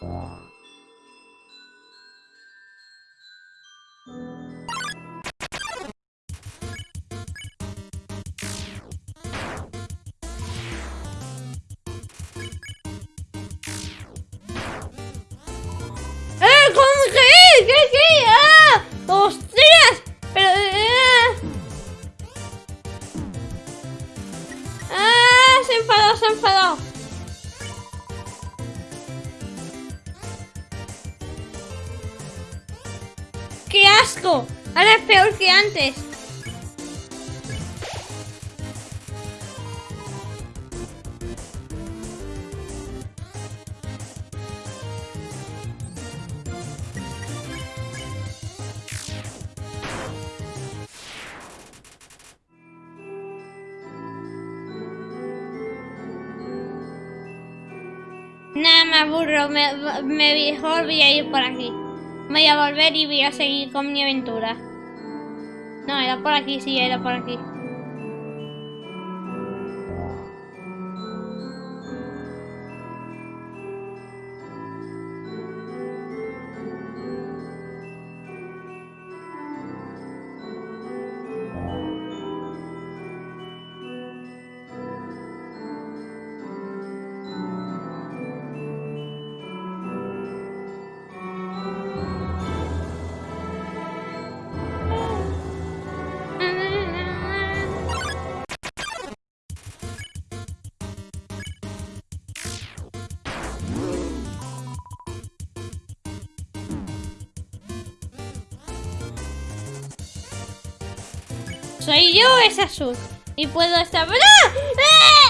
Hey, come here! Hey, hey, hey. ¡Qué asco! Ahora es peor que antes. Nada, me aburro, me, me mejor voy a ir por aquí. Voy a volver y voy a seguir con mi aventura. No, era por aquí, sí, era por aquí. Soy yo esa azul. Y puedo estar... ¡Ah! ¡Ah!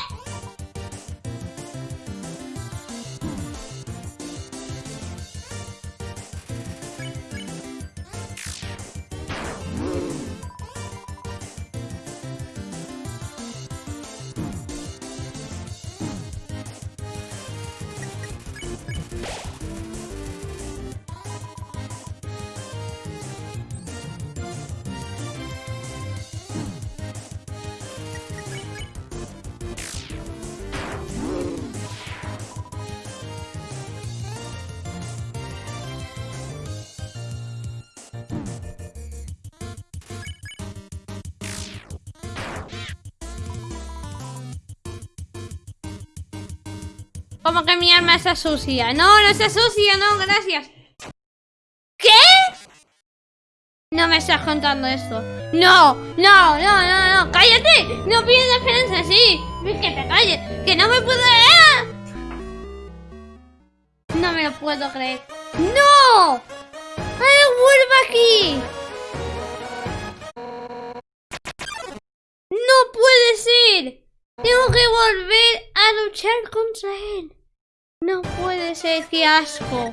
Como que mi arma está sucia. No, no está sucia, no, gracias. ¿Qué? No me estás contando esto. No, no, no, no, no. ¡Cállate! No pides defensa, sí. Que te calles. Que no me puedo... ¡Ah! No me lo puedo creer. ¡No! ¡Ay, vuelvo aquí! ¡No puede ser! Tengo que volver a luchar contra él. No puede ser, qué asco.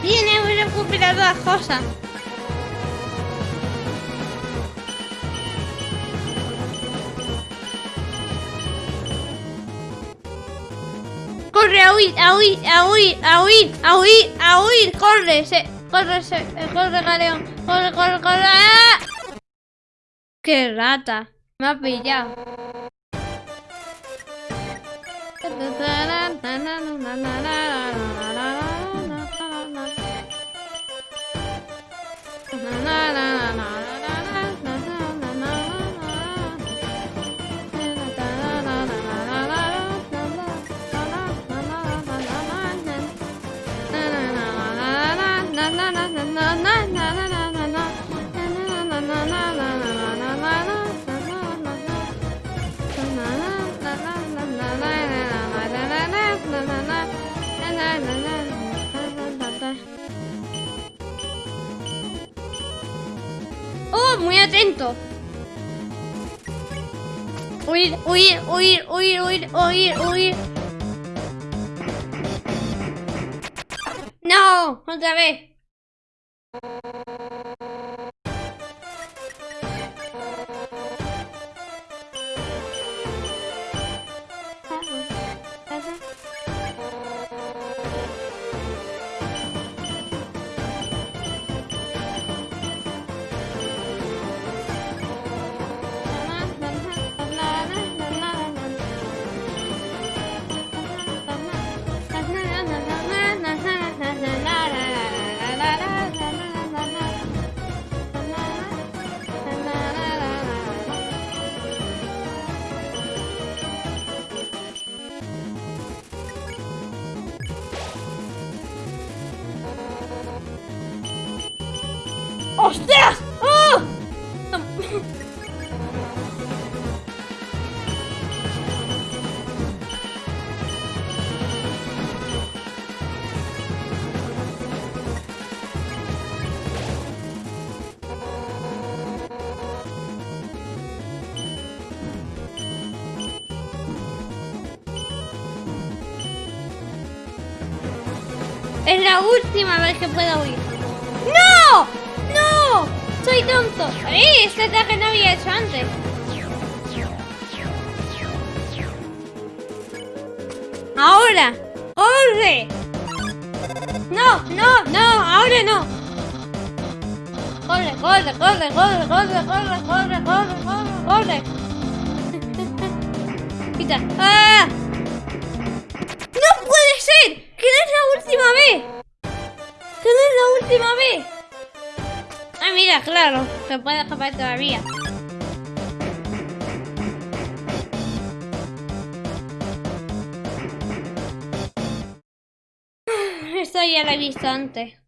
Tiene una cumplida de cosas. Huir, a huir, a huir, a corre, se, corre, se, corre, galeón, corre, corre, corre. ¡Ah! ¡Qué rata! Me ha pillado. Muy atento! Huir, huir, huir, huir, huir, huir, huir. ¡No! ¡Otra vez! Es la última vez que puedo huir. ¡No! ¡No! ¡Soy tonto! ¡Eh! Este ataque no había hecho antes. ¡Ahora! ¡Corre! ¡No! ¡No! ¡No! ¡Ahora no! ¡Corre! ¡Corre! ¡Corre! ¡Corre! ¡Corre! ¡Corre! ¡Corre! ¡Corre! ¡Corre! ¡Corre! ¡Quita! ¡Ah! ¡No puede ser! ¡Que no es la última vez! ¡Que no es la última vez! Ah, mira, claro, se puede escapar todavía. Esto ya lo he visto antes.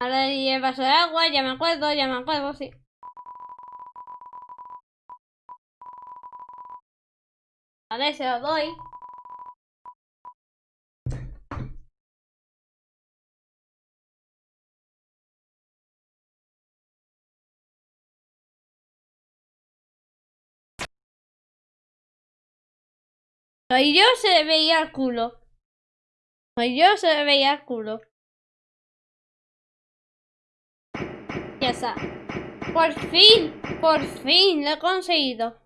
Ahora llevas el agua, ya me acuerdo, ya me acuerdo, sí. Vale, se lo doy. Soy yo se veía el culo. Soy yo se veía el culo. Ya está. Por fin, por fin, lo he conseguido.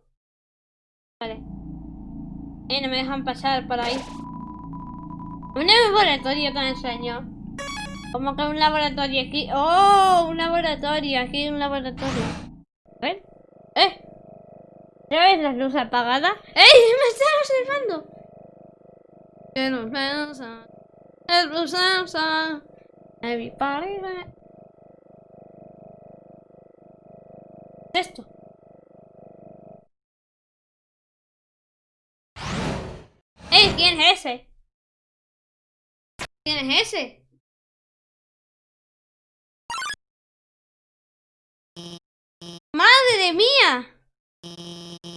Vale. Eh, no me dejan pasar por ahí. Un laboratorio tan extraño. Como que un laboratorio aquí. ¡Oh! Un laboratorio. Aquí un laboratorio. A ver. ¡Eh! ¿Ya ves las luces apagadas? ¡Ey! ¡Me están observando! Pensa. Everybody. Esto. ¡Ey! ¿Quién es ese? ¿Quién es ese? ¡Madre mía!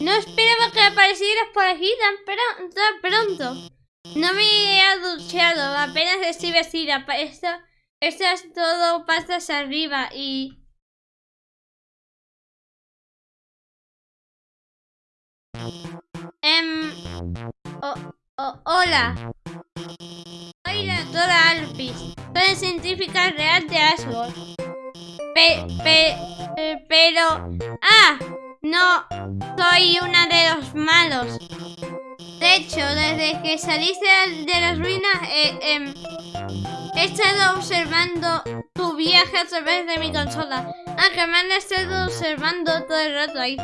No esperaba que aparecieras por aquí tan, tan pronto. No me he duchado, apenas estoy vestida. Esto, esto es todo pastas arriba y... Em... Hola. Soy la doctora Alpis. Soy científica real de Asgore. Pe, pe, pero... ¡Ah! No, soy una de los malos. De hecho, desde que saliste de las ruinas, eh, eh, he estado observando tu viaje a través de mi consola. Aunque me han estado observando todo el rato ahí.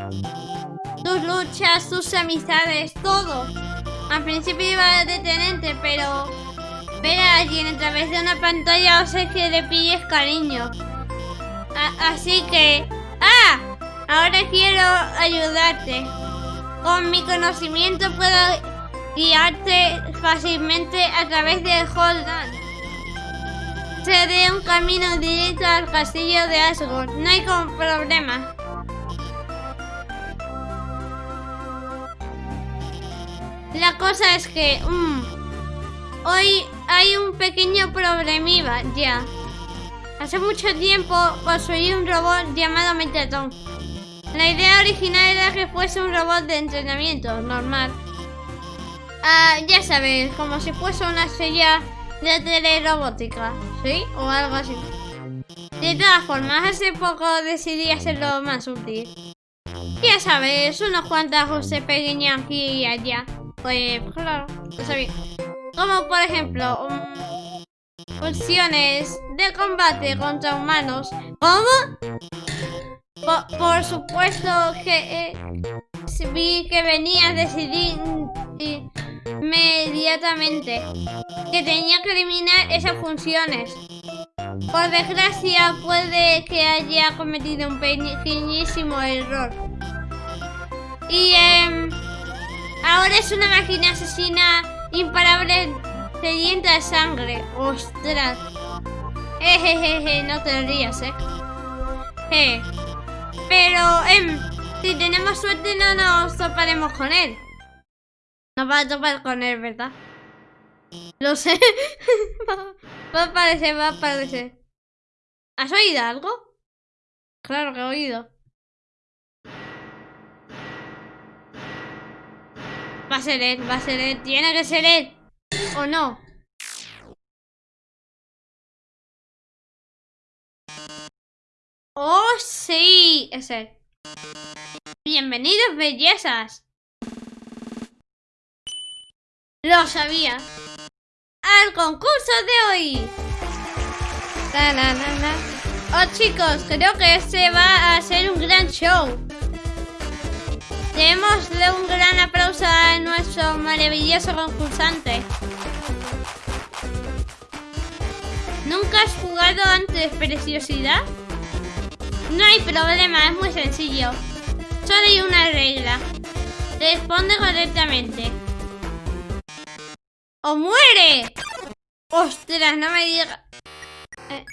Tus luchas, tus amistades, todo. Al principio iba a detenerte, pero ver a alguien a través de una pantalla hace que le pilles cariño. Así que... ¡Ah! Ahora quiero ayudarte. Con mi conocimiento puedo guiarte fácilmente a través del Holdan. Seré un camino directo al castillo de Asgore. No hay problema. La cosa es que... Mmm, hoy hay un pequeño problemilla ya. Hace mucho tiempo construí un robot llamado Metatron. La idea original era que fuese un robot de entrenamiento, normal. Ah, ya sabes, como si fuese una estrella de telerobótica, ¿sí? O algo así. De todas formas, hace poco decidí hacerlo más útil. Ya sabes, unos cuantos ajustes pequeños aquí y allá. Pues, claro, lo sabía. Como por ejemplo, funciones de combate contra humanos. ¿Cómo? Por, supuesto que eh, vi que venía decidí inmediatamente que tenía que eliminar esas funciones. Por desgracia puede que haya cometido un pequeñísimo error. Y eh, ahora es una máquina asesina imparable sedienta de sangre. Ostras. Jejeje, no te rías, eh. Eh. Pero, em, si tenemos suerte no nos toparemos con él. Nos va a topar con él, ¿verdad? Lo sé. va a aparecer, va a aparecer. ¿Has oído algo? Claro que he oído. Va a ser él, va a ser él. Tiene que ser él. ¿O no? ¡Oh, sí! Es él. Bienvenidos, bellezas. Lo sabía. Al concurso de hoy. Oh, chicos, creo que este va a ser un gran show. Démosle un gran aplauso a nuestro maravilloso concursante. ¿Nunca has jugado antes, preciosidad? No hay problema, es muy sencillo. Solo hay una regla. Responde correctamente. ¡O muere! ¡Ostras, no me digas! Eh.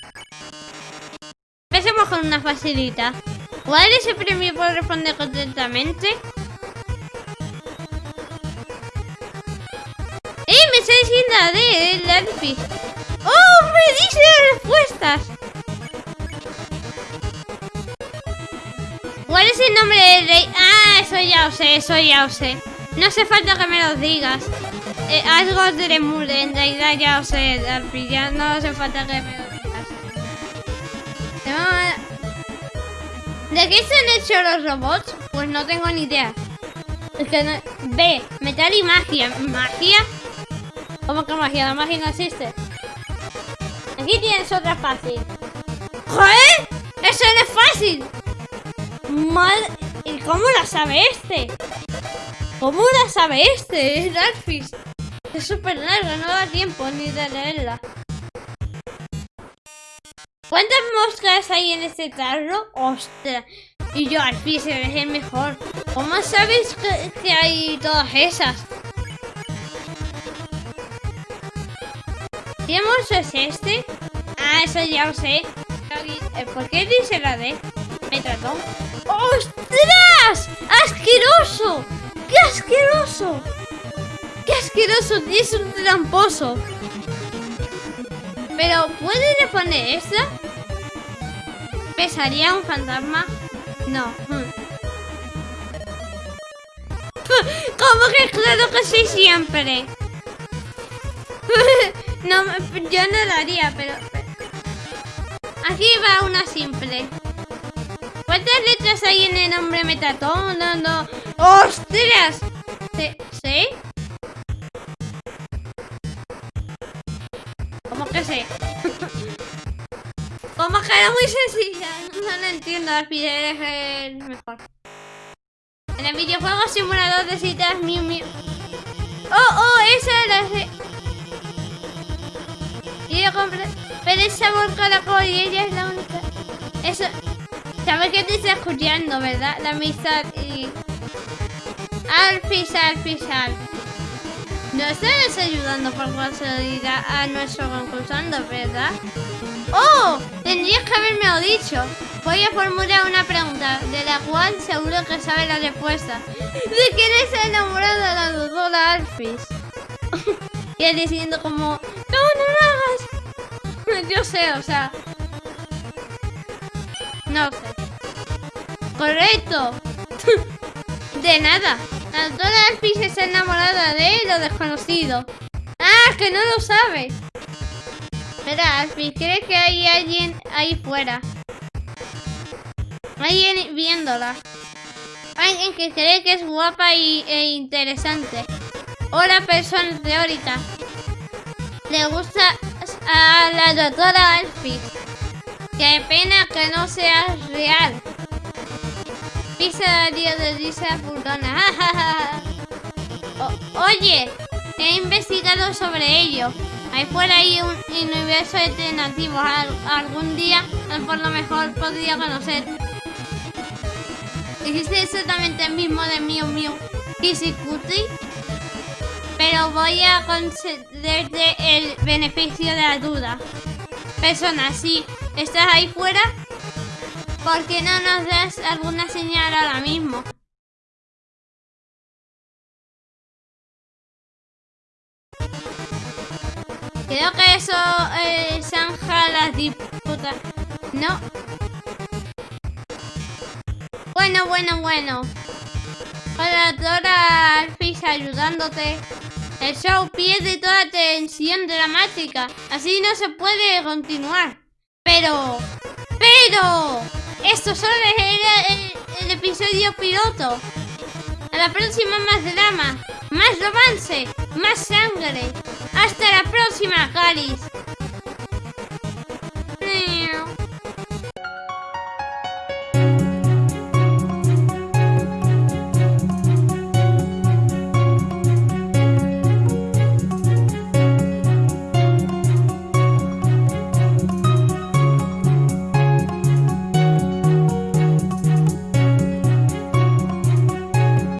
Empecemos con una facilita. ¿Cuál es el premio por responder correctamente? ¡Eh! Me está diciendo de el Alfie. ¡Oh! ¡Me dice respuestas! ¿Cuál es el nombre del rey? Ah, eso ya lo sé, eso ya lo sé. No hace falta que me lo digas. Eh, algo de Lemur, en realidad ya lo sé, Alfie. Ya no hace falta que me lo digas. ¿De qué están hechos los robots? Pues no tengo ni idea. Es que no... B, metal y magia. ¿Magia? ¿Cómo que magia? La magia no existe. Aquí tienes otra fácil. ¡Joder! ¡Eso no es fácil! Mal... ¿Y cómo la sabe este? ¿Cómo la sabe este? Es Darkfish. Es súper larga, no da tiempo ni de leerla. ¿Cuántas moscas hay en este tarro? ¡Ostras! Y yo al fin se ve mejor. ¿Cómo sabes que, hay todas esas? ¿Qué monstruo es este? Ah, eso ya lo sé. Eh, ¿Por qué dice la D? Me trató. ¡Ostras! ¡Asqueroso! ¡Qué asqueroso! ¡Qué asqueroso! Es un tramposo. Pero, ¿puede responder esta? ¿Pesaría un fantasma? No. ¿Cómo que claro que sí siempre? no, yo no lo haría, pero... Aquí va una simple. ¿Cuántas letras hay en el nombre Metatón? No, no. ¡Ostras! ¿Sí? Sé? Como que era muy sencilla. No lo entiendo, al final es el mejor. En el videojuego simulador de citas Miu Miu. Oh, oh, esa es la... Quiero comprar... Pero es sabor caracol y ella es la única... Eso... ¿Sabes que te está escuchando, verdad? La amistad y... Alfis, Alfis, Alfis. No estás ayudando por casualidad a nuestro concursante, ¿verdad? ¡Oh! Tendrías que haberme dicho. Voy a formular una pregunta, de la cual seguro que sabe la respuesta. ¿De quién es enamorado de la doctora Alfis? y él diciendo como... ¡No, no lo hagas! Yo sé, o sea... No sé. Correcto. De nada. La doctora Alfie está enamorada de lo desconocido. Ah, que no lo sabes. Espera, Alfie, ¿crees que hay alguien ahí fuera? Alguien viéndola. Alguien que cree que es guapa y, e interesante. Hola, persona teórica. Le gusta a la doctora Alfie. Qué pena que no seas real. Pisa Darío de risa furgona. O- oye, he investigado sobre ello. Ahí fuera hay un universo alternativo. Al- algún día, por lo mejor podría conocer. Dijiste exactamente el mismo de Mew Mew Kisikuti. Pero voy a concederte el beneficio de la duda. Persona, si estás ahí fuera, ¿por qué no nos das alguna señal ahora mismo? Creo que eso eh, zanja las disputas. No. Bueno, bueno, bueno. Hola, Dora Alfis ayudándote. El show pierde toda tensión dramática. Así no se puede continuar. Pero... ¡Pero! Esto solo era el, episodio piloto. A la próxima más drama, más romance, más sangre. Hasta la próxima, Caris.